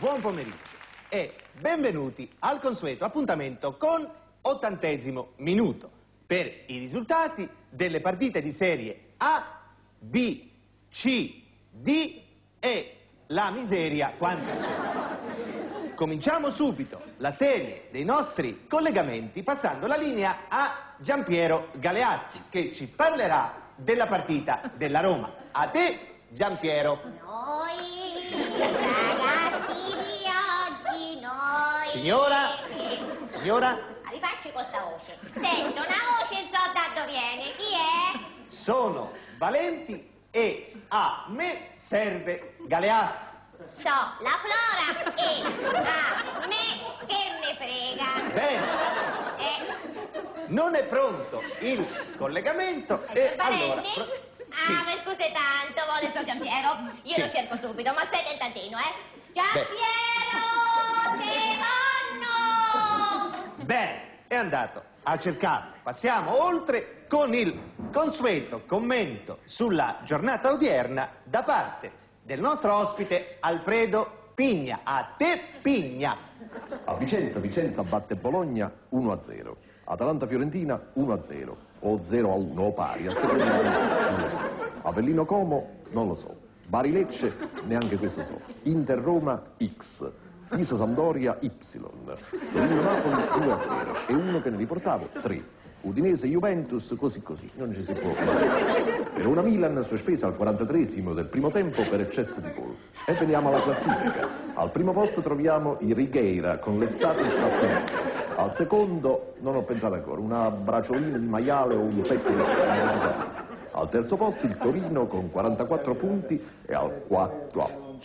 buon pomeriggio e benvenuti al consueto appuntamento con ottantesimo minuto per i risultati delle partite di serie A, B, C, D e la miseria quanta sono. Cominciamo subito la serie dei nostri collegamenti passando la linea a Giampiero Galeazzi che ci parlerà della partita della Roma. A te Giampiero. Noi Signora? Signora? Ma rifacci questa voce. Sento una voce e so da dove viene. Chi è? Sono Valenti e a me serve Galeazzi. So la Flora e a me che me frega. Bene, Eh, non è pronto il collegamento e allora... Valenti? pro- Ah, mi scusi tanto, vuole il suo Giampiero? Io Sì. lo cerco subito, ma aspetta un tantino, eh. Giampiero, te vanno! Bene, è andato a cercarlo. Passiamo oltre con il consueto commento sulla giornata odierna da parte del nostro ospite Alfredo Pigna. A te Pigna. A Vicenza, Vicenza batte Bologna 1-0. Atalanta-Fiorentina 1-0. O 0-1 o pari, a seconda non lo so. Avellino Como non lo so. Bari-Lecce neanche questo so. Inter-Roma X. Pisa-Sampdoria Y. Torino-Napoli 2-0. E uno che ne riportavo 3. Udinese-Juventus così così, non ci si può Verona-Milan sospesa al 43esimo del primo tempo per eccesso di gol. E veniamo alla classifica. Al primo posto troviamo i Righeira con l'estate staffetta. Al secondo, non ho pensato ancora, una braciolina di maiale o un petto di curiosità. Al terzo posto il Torino con 44 punti e al quarto...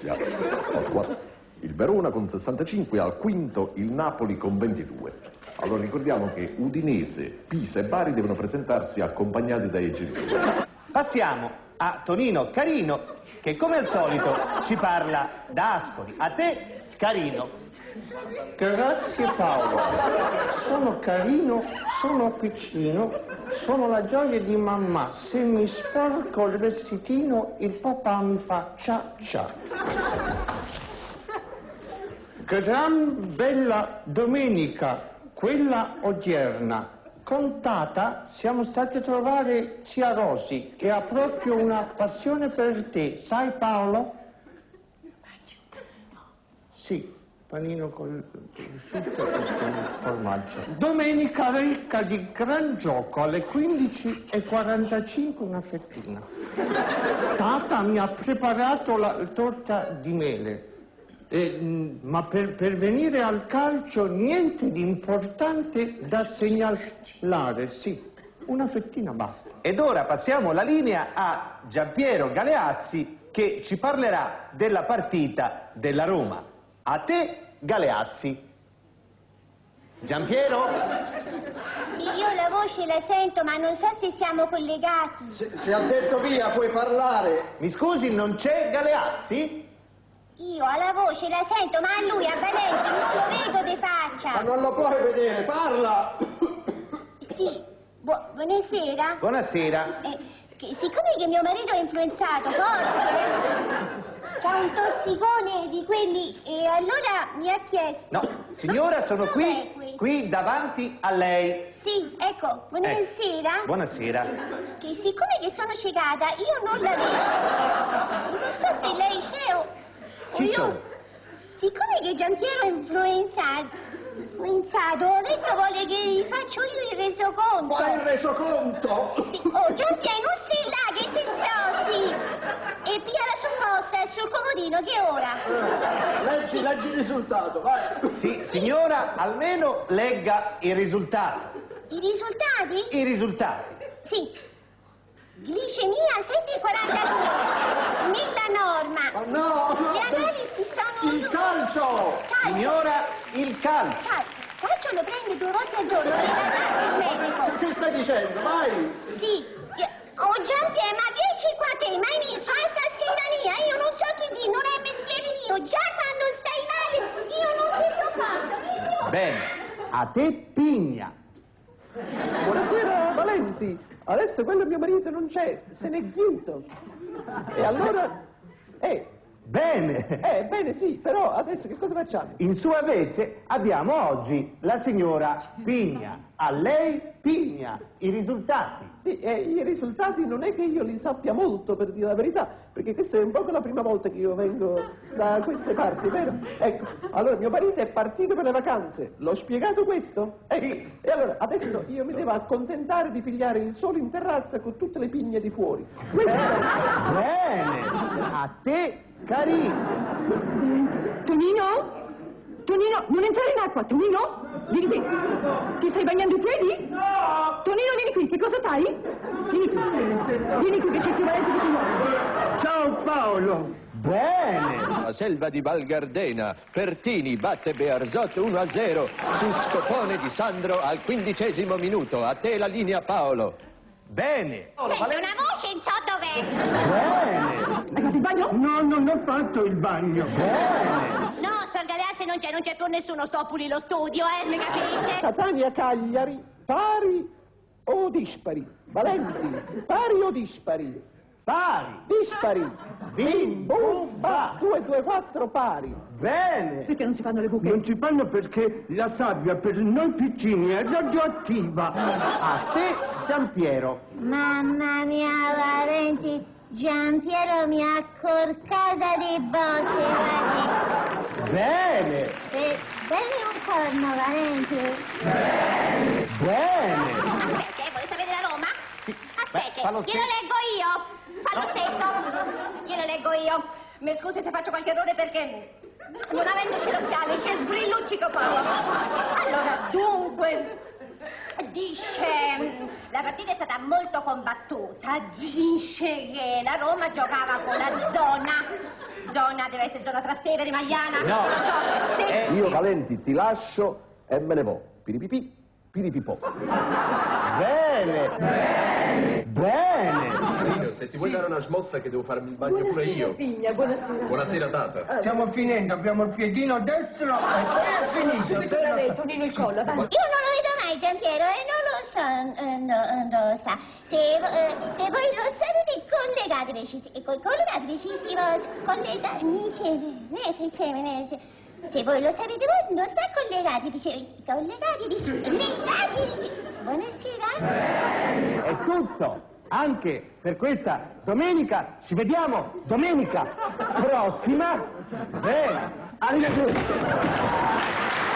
Già, al quarto il Verona con 65 e al quinto il Napoli con 22. Allora ricordiamo che Udinese, Pisa e Bari devono presentarsi accompagnati dai genitori. Passiamo a Tonino Carino che come al solito ci parla da Ascoli. A te Carino. Grazie Paolo, sono carino, sono piccino, sono la gioia di mamma. Se mi sporco il vestitino, il papà mi fa cia cia. Gran bella domenica, quella odierna. Contata, siamo stati a trovare zia Rosi, che ha proprio una passione per te. Sai Paolo? Sì, panino col prosciutto e con formaggio. Domenica ricca di gran gioco alle 15.45 una fettina. Tata mi ha preparato la torta di mele. Eh, ma per, per venire al calcio niente di importante da segnalare, sì. Una fettina basta. Ed ora passiamo la linea a Giampiero Galeazzi che ci parlerà della partita della Roma. A te Galeazzi. Giampiero? Sì, io la voce la sento, ma non so se siamo collegati. Se, se ha detto via puoi parlare. Mi scusi, non c'è Galeazzi? Io alla voce la sento, ma a lui, a Valenti, non lo vedo di Ma faccia. non lo puoi vedere, parla! Sì, bu- buonasera. Buonasera. Eh, che- siccome che mio marito è influenzato forte, c'ha un tossicone di quelli e allora mi ha chiesto... No, signora, sono qui, qui davanti a lei. Sì, ecco, buonasera. Ecco, Buonasera. che siccome che sono ciecata, io non la vedo. Non so se lei c'è o... Ci io- sono. Siccome che Giampiero è influenzato, influenzato, adesso vuole che gli faccio io il resoconto. Fai il resoconto! Sì. Oh, Giampiero, non stai là, che ti strozzi! E pia la sua posta sul comodino, che ora? Leggi, leggi il risultato, vai! Sì, signora, almeno legga il risultato. I risultati? I risultati. Sì. Glicemia 7,42. Nella norma. Ma no! Le analisi sono... Il calcio! Calcio. Signora, il calcio. Cal- Calcio lo prende due volte al giorno, le dà il medico. Che stai dicendo? Vai! Sì. Oh Giampiero, ma vieni qua te, ma hai visto a sta scrivania? Io non so che dire, non è mestiere mio. Già quando stai male, io non ti so fatto. Bene, a te Pigna. Buonasera Valenti, adesso quello mio marito non c'è, se n'è chiuso. E allora, eh, Bene. Eh, bene, sì, però adesso che cosa facciamo? In sua vece abbiamo oggi la signora Pigna. A lei Pigna. I risultati. Sì, eh, i risultati non è che io li sappia molto, per dire la verità, perché questa è un po' la prima volta che io vengo da queste parti, vero? Ecco, allora mio marito è partito per le vacanze, l'ho spiegato questo? Ecco, e allora adesso io mi devo accontentare di pigliare il sole in terrazza con tutte le pigne di fuori. Questo è- Bene. A te Carino. Tonino? Tonino, non entrare in acqua, Tonino? Vieni qui. Ti stai bagnando i piedi? No! Tonino, vieni qui, che cosa fai? Vieni qui. Vieni qui che c'è il zio Valente ti vuole. Ciao Paolo. Bene. La selva di Val Gardena. Pertini batte Bearzot 1-0 su scopone di Sandro al quindicesimo minuto. A te la linea Paolo. Bene. Sento una voce, non so dov'è. Bene. Hai fatto il bagno? No, non ho fatto il bagno. No, Sor Galeazzi non c'è, non c'è più nessuno, sto pulì lo studio, eh, mi capisce? Catania Cagliari, pari o dispari? Valenti, pari o dispari? Pari. Dispari. Bim, bum, ba. 2, 2, 4 pari. Bene. Perché non si fanno le buche? Non si fanno perché la sabbia per noi piccini è radioattiva. A te Giampiero. Mamma mia, Valenti, Giampiero mi ha corcata di botte. Bene. Eh, Dammi un corno, Valenti. Bene. Aspetta, eh, vuole sapere la Roma? Sì. Aspetta, glielo leggo io. Fa lo stesso. Glielo leggo io. Mi scusi se faccio qualche errore perché non avendoci l'occhiale c'è sgrilluccico poco. Allora, dunque, dice la partita è stata molto combattuta. Dice che la Roma giocava con la zona. Zona deve essere zona Trastevere, Magliana. No. Non lo so. Sì. Eh, Io Valenti ti lascio e me ne vo. Piripipì, piripipò. Bene. Bene. se ti vuoi dare una smossa che devo farmi il bagno pure io. Pigna, buonasera. Buonasera tata. Stiamo finendo, abbiamo il piedino destro e poi è finito. Subito da lei, Tonino il collo, dai. Io non lo vedo mai Giampiero e non lo so, eh, no, no, sa. Se, eh, se voi lo sapete collegatevi, eh, collegatevi, ci si va, collega, mi se, voi lo sapete voi non sta collegatevi, collegatevi, legatevi, buonasera. È tutto. Anche per questa domenica. Ci vediamo domenica prossima. Bene. Arrivederci.